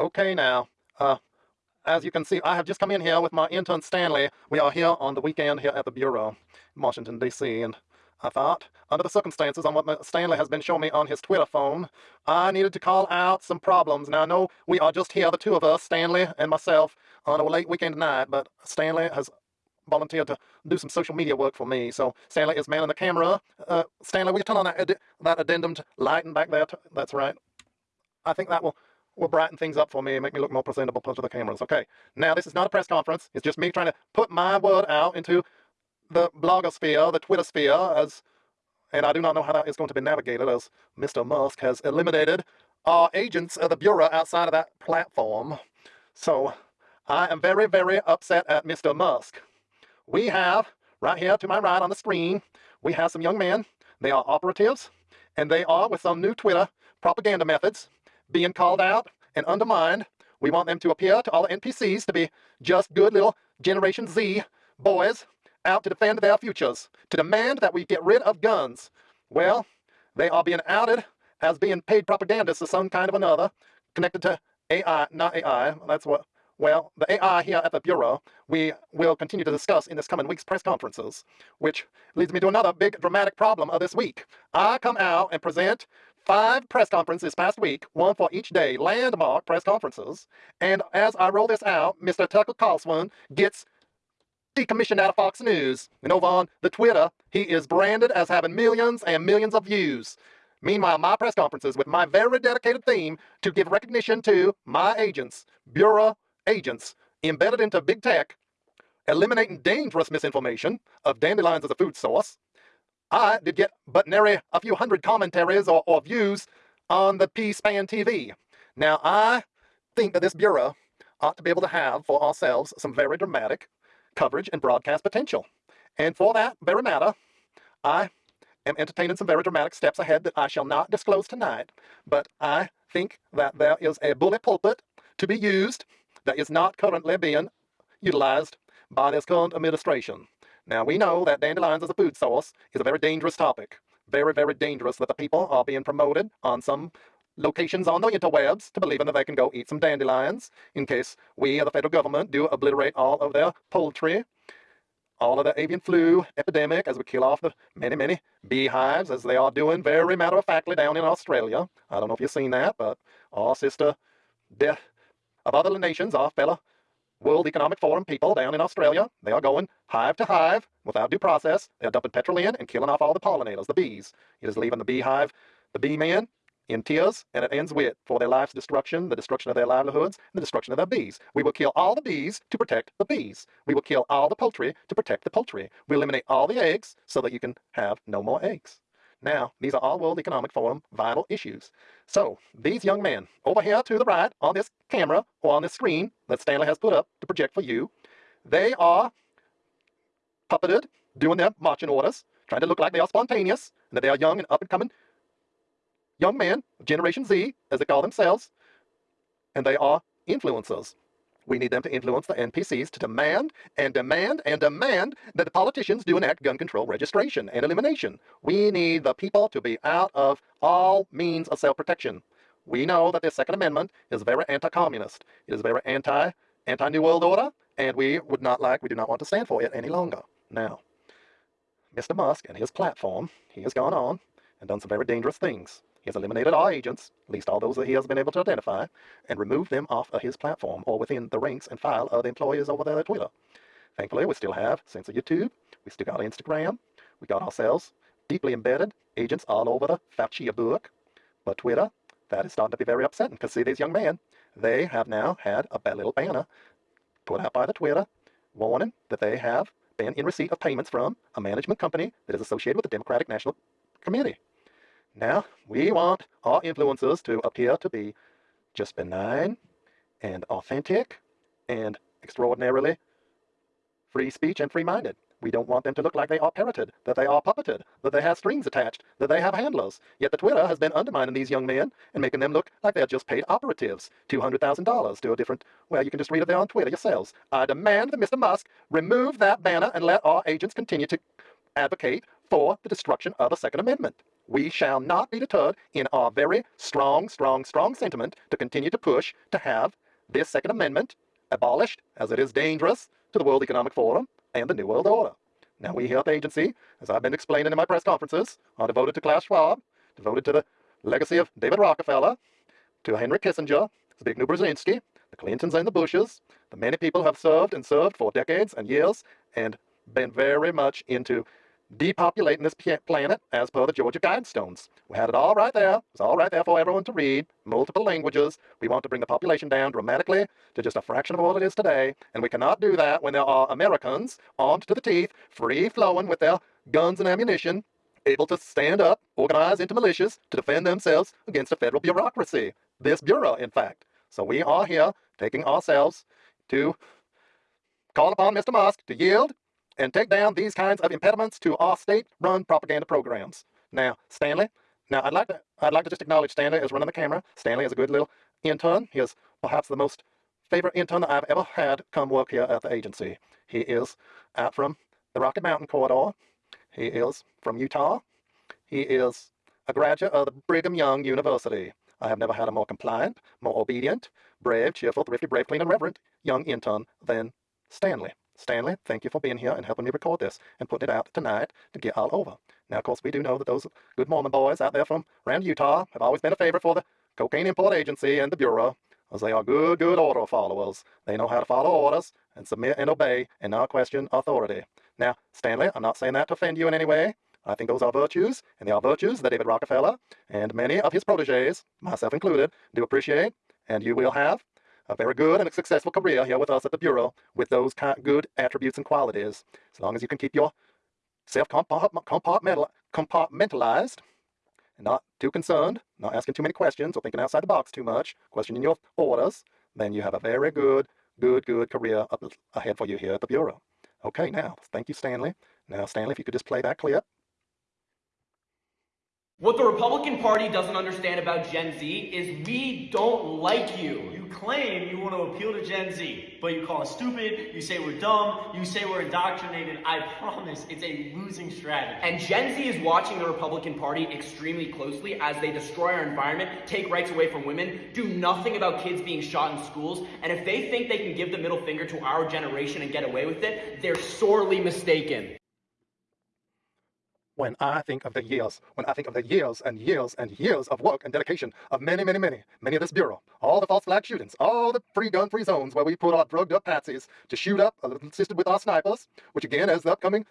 Okay now, uh, as you can see, I have just come in here with my intern Stanley. We are here on the weekend here at the Bureau in Washington, D.C., and I thought, under the circumstances on what Stanley has been showing me on his Twitter phone, I needed to call out some problems. Now, I know we are just here, the two of us, Stanley and myself, on a late weekend night, but Stanley has volunteered to do some social media work for me. So Stanley is manning the camera. Uh, Stanley, will you turn on that, ad that addendum to lighting back there? That's right. I think that will will brighten things up for me and make me look more presentable to the cameras. Okay, now this is not a press conference. It's just me trying to put my word out into the blogosphere, the Twitter sphere, as and I do not know how that is going to be navigated as Mr. Musk has eliminated our agents of the Bureau outside of that platform. So I am very, very upset at Mr. Musk. We have, right here to my right on the screen, we have some young men. They are operatives, and they are, with some new Twitter propaganda methods, being called out and undermined. We want them to appear to all the NPCs to be just good little Generation Z boys out to defend their futures, to demand that we get rid of guns. Well, they are being outed as being paid propagandists of some kind of another, connected to AI, not AI, that's what, well, the AI here at the Bureau, we will continue to discuss in this coming week's press conferences, which leads me to another big dramatic problem of this week. I come out and present five press conferences this past week, one for each day, landmark press conferences. And as I roll this out, Mr. Tucker Carlson gets decommissioned out of Fox News. And over on the Twitter, he is branded as having millions and millions of views. Meanwhile, my press conferences with my very dedicated theme to give recognition to my agents, Bureau agents, embedded into big tech, eliminating dangerous misinformation of dandelions as a food source, I did get but nary a few hundred commentaries or, or views on the P-SPAN TV. Now, I think that this Bureau ought to be able to have for ourselves some very dramatic coverage and broadcast potential. And for that very matter, I am entertaining some very dramatic steps ahead that I shall not disclose tonight, but I think that there is a bully pulpit to be used that is not currently being utilized by this current administration. Now, we know that dandelions as a food source is a very dangerous topic. Very, very dangerous that the people are being promoted on some locations on the interwebs to believing that they can go eat some dandelions in case we, or the federal government, do obliterate all of their poultry, all of the avian flu epidemic as we kill off the many, many beehives as they are doing very matter-of-factly down in Australia. I don't know if you've seen that, but our sister death of other nations, our fellow World Economic Forum people down in Australia, they are going hive to hive without due process. They're dumping petrol in and killing off all the pollinators, the bees. It is leaving the beehive, the bee man, in tears, and it ends with, for their life's destruction, the destruction of their livelihoods, and the destruction of their bees. We will kill all the bees to protect the bees. We will kill all the poultry to protect the poultry. We eliminate all the eggs so that you can have no more eggs. Now, these are all World Economic Forum vital issues. So, these young men over here to the right on this camera or on this screen that Stanley has put up to project for you, they are puppeted, doing their marching orders, trying to look like they are spontaneous, and that they are young and up-and-coming young men, Generation Z, as they call themselves, and they are influencers. We need them to influence the NPCs to demand and demand and demand that the politicians do enact gun control registration and elimination. We need the people to be out of all means of self-protection. We know that the Second Amendment is very anti-communist. It is very anti, anti-New World Order, and we would not like, we do not want to stand for it any longer. Now, Mr. Musk and his platform, he has gone on and done some very dangerous things. Has eliminated all agents, at least all those that he has been able to identify, and removed them off of his platform or within the ranks and file of the employees over there at Twitter. Thankfully, we still have Censor YouTube, we still got Instagram, we got ourselves deeply embedded agents all over the Fauci book. But Twitter, that is starting to be very upsetting because see these young men, they have now had a little banner put out by the Twitter warning that they have been in receipt of payments from a management company that is associated with the Democratic National Committee. Now, we want our influencers to appear to be just benign and authentic and extraordinarily free speech and free-minded. We don't want them to look like they are parroted, that they are puppeted, that they have strings attached, that they have handlers. Yet the Twitter has been undermining these young men and making them look like they're just paid operatives. $200,000 to a different, well, you can just read it there on Twitter yourselves. I demand that Mr. Musk remove that banner and let our agents continue to advocate for the destruction of the Second Amendment. We shall not be deterred in our very strong, strong, strong sentiment to continue to push to have this Second Amendment abolished as it is dangerous to the World Economic Forum and the New World Order. Now, we here at the agency, as I've been explaining in my press conferences, are devoted to Klaus Schwab, devoted to the legacy of David Rockefeller, to Henry Kissinger, Zbigniew Brzezinski, the Clintons and the Bushes, the many people have served and served for decades and years and been very much into depopulating this planet as per the Georgia Guidestones. We had it all right there. It's all right there for everyone to read, multiple languages. We want to bring the population down dramatically to just a fraction of what it is today, and we cannot do that when there are Americans armed to the teeth, free-flowing with their guns and ammunition, able to stand up, organize into militias to defend themselves against a federal bureaucracy. This bureau, in fact. So we are here taking ourselves to call upon Mr. Musk to yield and take down these kinds of impediments to our state-run propaganda programs. Now, Stanley, now I'd like to I'd like to just acknowledge Stanley as running the camera. Stanley is a good little intern. He is perhaps the most favorite intern that I've ever had come work here at the agency. He is out from the Rocky Mountain corridor. He is from Utah. He is a graduate of the Brigham Young University. I have never had a more compliant, more obedient, brave, cheerful, thrifty, brave, clean, and reverent young intern than Stanley. Stanley, thank you for being here and helping me record this and putting it out tonight to get all over. Now, of course, we do know that those good Mormon boys out there from around Utah have always been a favorite for the Cocaine Import Agency and the Bureau, as they are good, good order followers. They know how to follow orders and submit and obey and not question authority. Now, Stanley, I'm not saying that to offend you in any way. I think those are virtues, and they are virtues that David Rockefeller and many of his proteges, myself included, do appreciate, and you will have a very good and successful career here with us at the Bureau with those good attributes and qualities. As long as you can keep yourself compartmentalized and not too concerned, not asking too many questions or thinking outside the box too much, questioning your orders, then you have a very good, good, good career ahead for you here at the Bureau. Okay, now, thank you, Stanley. Now, Stanley, if you could just play that clip. What the Republican Party doesn't understand about Gen Z is we don't like you. You claim you want to appeal to Gen Z, but you call us stupid, you say we're dumb, you say we're indoctrinated. I promise it's a losing strategy. And Gen Z is watching the Republican Party extremely closely as they destroy our environment, take rights away from women, do nothing about kids being shot in schools, and if they think they can give the middle finger to our generation and get away with it, they're sorely mistaken when I think of the mm-hmm. years, when I think of the years and years and years of work and dedication of many, many, many, many of this Bureau, all the false flag shootings, all the free gun-free zones where we put our drugged up patsies to shoot up, assisted with our snipers, which again, as the upcoming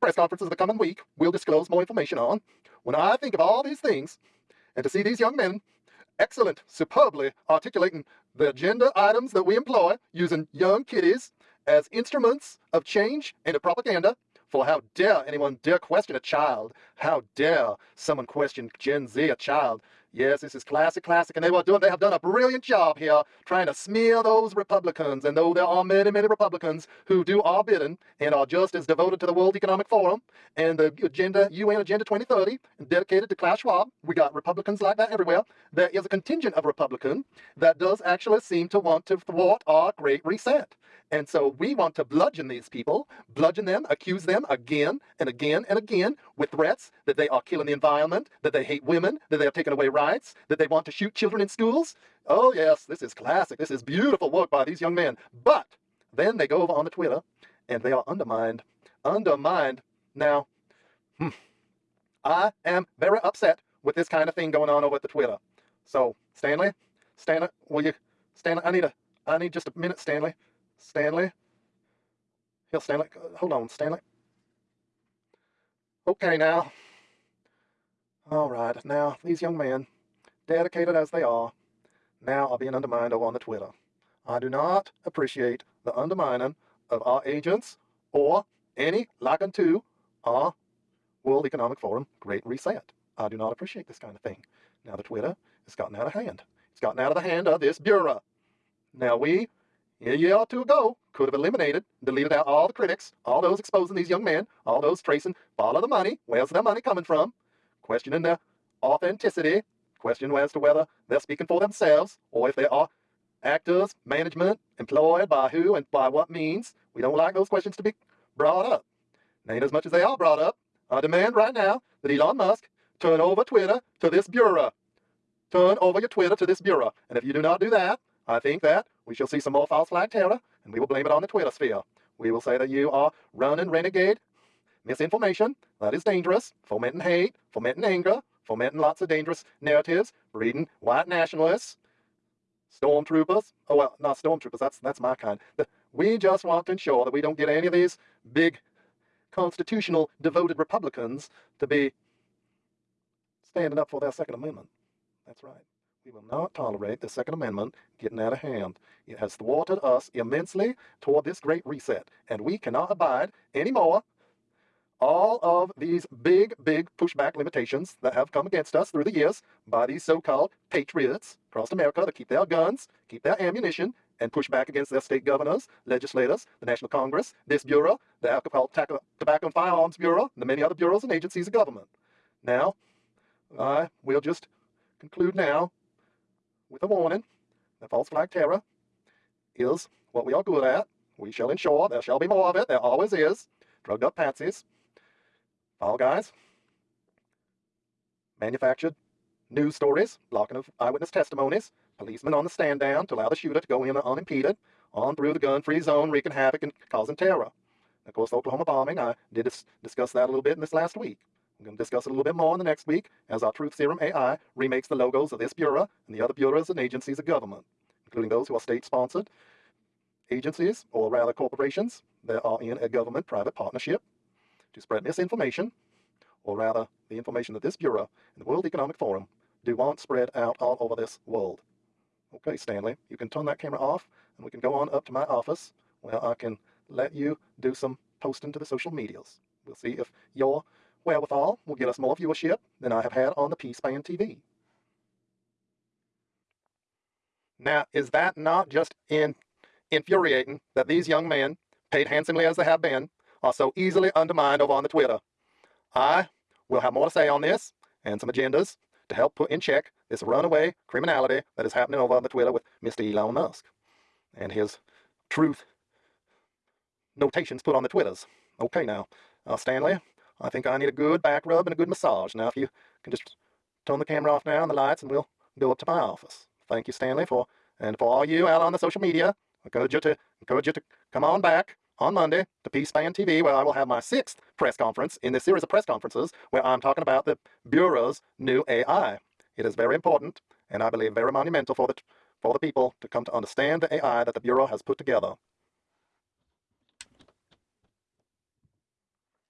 press conferences of the coming week we'll disclose more information on. When I think of all these things, and to see these young men excellent, superbly articulating the agenda items that we employ using young kiddies as instruments of change and of propaganda, for how dare anyone dare question a child? How dare someone question Gen Z, a child? Yes, this is classic, classic, and they were doing, they have done a brilliant job here trying to smear those Republicans. And though there are many, many Republicans who do our bidding and are just as devoted to the World Economic Forum and the agenda, UN Agenda 2030, and dedicated to Klaus Schwab, we got Republicans like that everywhere. There is a contingent of Republican that does actually seem to want to thwart our Great Reset. And so we want to bludgeon these people, bludgeon them, accuse them again and again and again with threats that they are killing the environment, that they hate women, that they are taking away rights, that they want to shoot children in schools. Oh, yes, this is classic. This is beautiful work by these young men. But then they go over on the Twitter and they are undermined. Undermined. Now, hmm, I am very upset with this kind of thing going on over at the Twitter. So, Stanley, Stanley, will you, Stanley, I need a, I need just a minute, Stanley. Stanley? Here, Stanley. Hold on, Stanley. Okay, now. All right, now, these young men, dedicated as they are, now are being undermined over on the Twitter. I do not appreciate the undermining of our agents or any like unto our World Economic Forum Great Reset. I do not appreciate this kind of thing. Now the Twitter has gotten out of hand. It's gotten out of the hand of this Bureau. Now we a year or two ago could have eliminated, deleted out all the critics, all those exposing these young men, all those tracing, follow the money, where's their money coming from, questioning their authenticity, questioning as to whether they're speaking for themselves or if they are actors, management, employed by who and by what means. We don't like those questions to be brought up. And as much as they are brought up, I demand right now that Elon Musk turn over Twitter to this bureau. Turn over your Twitter to this bureau. And if you do not do that, I think that we shall see some more false flag terror, and we will blame it on the Twitter sphere. We will say that you are running renegade misinformation that is dangerous, fomenting hate, fomenting anger, fomenting lots of dangerous narratives, breeding white nationalists, stormtroopers. Oh well, not stormtroopers. That's that's my kind. We just want to ensure that we don't get any of these big constitutional devoted Republicans to be standing up for their Second Amendment. That's right. We will not tolerate the Second Amendment getting out of hand. It has thwarted us immensely toward this great reset, and we cannot abide anymore all of these big, big pushback limitations that have come against us through the years by these so-called patriots across America to keep their guns, keep their ammunition, and push back against their state governors, legislators, the National Congress, this bureau, the Alcohol, Tobacco, and Firearms Bureau, and the many other bureaus and agencies of government. Now, I will just conclude now with a warning that false flag terror is what we are good at. We shall ensure there shall be more of it. There always is. Drugged up patsies. All guys. Manufactured news stories, blocking of eyewitness testimonies, policemen on the stand down to allow the shooter to go in unimpeded, on through the gun-free zone, wreaking havoc and causing terror. Of course, the Oklahoma bombing, I did dis discuss that a little bit in this last week. I'm going to discuss it a little bit more in the next week as our Truth Serum AI remakes the logos of this bureau and the other bureaus and agencies of government, including those who are state-sponsored agencies, or rather corporations, that are in a government-private partnership to spread misinformation, or rather the information that this Bureau and the World Economic Forum do want spread out all over this world. Okay, Stanley, you can turn that camera off and we can go on up to my office where I can let you do some posting to the social medias. We'll see if your wherewithal will get us more viewership than I have had on the P-SPAN TV. Now, is that not just in, infuriating that these young men, paid handsomely as they have been, are so easily undermined over on the Twitter? I will have more to say on this and some agendas to help put in check this runaway criminality that is happening over on the Twitter with Mr. Elon Musk and his truth notations put on the Twitters. Okay, now, uh, Stanley, I think I need a good back rub and a good massage. Now, if you can just turn the camera off now and the lights, and we'll go up to my office. Thank you, Stanley, for and for all you out on the social media. I encourage you to encourage you to come on back on Monday to P-SPAN TV, where I will have my sixth press conference in this series of press conferences where I'm talking about the Bureau's new AI. It is very important, and I believe very monumental for the, for the people to come to understand the AI that the Bureau has put together.